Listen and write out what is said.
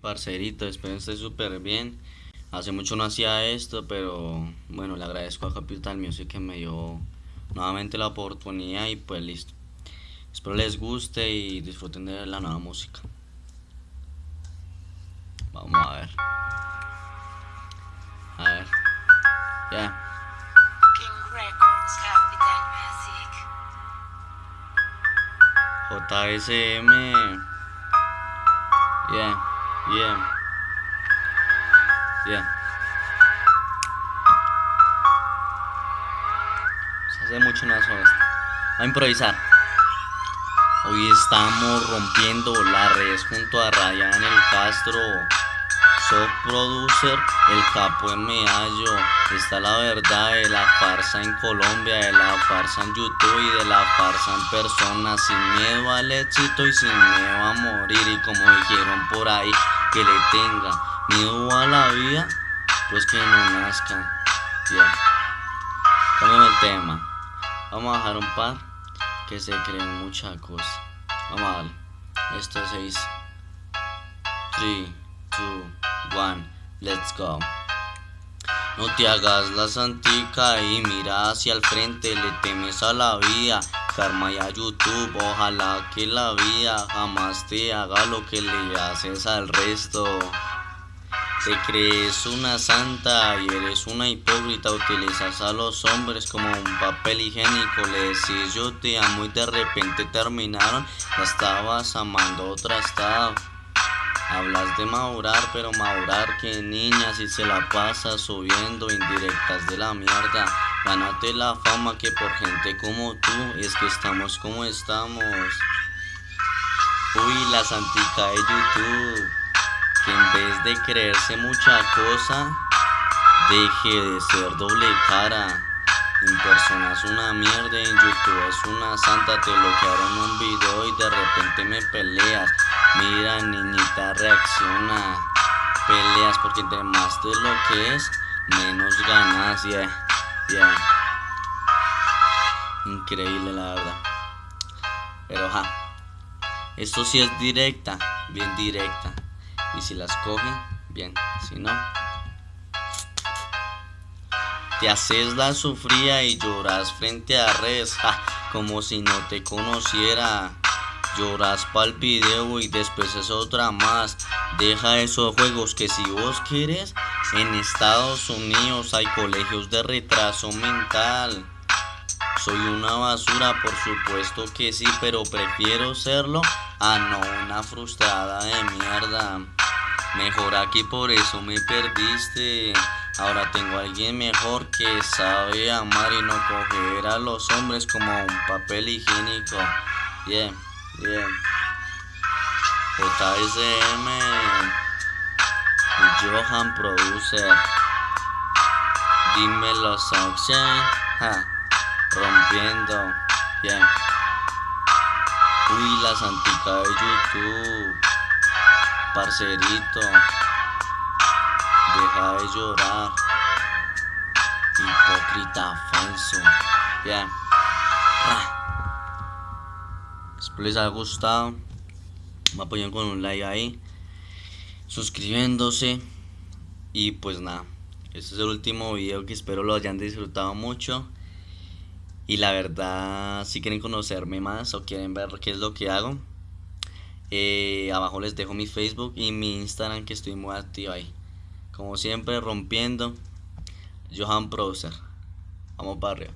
Parcerito, espero esté súper bien. Hace mucho no hacía esto, pero bueno, le agradezco a Capital Music que me dio nuevamente la oportunidad y pues listo. Espero les guste y disfruten de la nueva música. Vamos a ver. A ver. Ya. King Records, Capital Music. JSM. Yeah, yeah. Yeah. Se hace mucho no esto. a improvisar. Hoy estamos rompiendo las redes junto a Ryan el Castro. Soy producer, el capo en Meallo. Está la verdad de la farsa en Colombia, de la farsa en YouTube y de la farsa en persona. Sin miedo al éxito y sin miedo a morir. Y como dijeron por ahí, que le tenga miedo a la vida, pues que no nazca. Ya. Yeah. el tema. Vamos a dejar un par que se creen mucha cosa. Vamos a darle. Esto es 6. 3, 2, 1, let's go. No te hagas la santica y mira hacia el frente, le temes a la vida, karma a YouTube, ojalá que la vida jamás te haga lo que le haces al resto. Te crees una santa y eres una hipócrita, utilizas a los hombres como un papel higiénico, le decís yo te amo y de repente terminaron, la estabas amando otra estaba. Hablas de madurar, pero madurar que niña si se la pasa subiendo indirectas de la mierda. Gánate la fama que por gente como tú es que estamos como estamos. Uy, la santica de YouTube, que en vez de creerse mucha cosa, deje de ser doble cara. En persona es una mierda, en YouTube es una santa, te bloquearon un video y de repente me peleas. Mira niñita reacciona, peleas porque entre más de lo que es, menos ganas, yeah, Increíble la verdad. Pero ja, esto sí es directa, bien directa. Y si las cogen, bien, si no... Te haces la sufría y lloras frente a redes, como si no te conociera. Lloras pa'l video y después es otra más. Deja esos juegos que si vos quieres, en Estados Unidos hay colegios de retraso mental. Soy una basura, por supuesto que sí, pero prefiero serlo a no una frustrada de mierda. Mejor aquí por eso me perdiste. Ahora tengo a alguien mejor que sabe amar y no coger a los hombres como un papel higiénico. Bien, bien. JSM Johan Producer. Dímelo, Sunshine. Ja, rompiendo. Bien. Uy, la santica de YouTube. Parcerito. Deja de llorar. Hipócrita falso. Bien. Espero les haya gustado. Me apoyen con un like ahí. Suscribiéndose. Y pues nada. Este es el último video que espero lo hayan disfrutado mucho. Y la verdad, si quieren conocerme más o quieren ver qué es lo que hago, eh, abajo les dejo mi Facebook y mi Instagram que estoy muy activo ahí. Como siempre, rompiendo. Johan Browser. Vamos para arriba.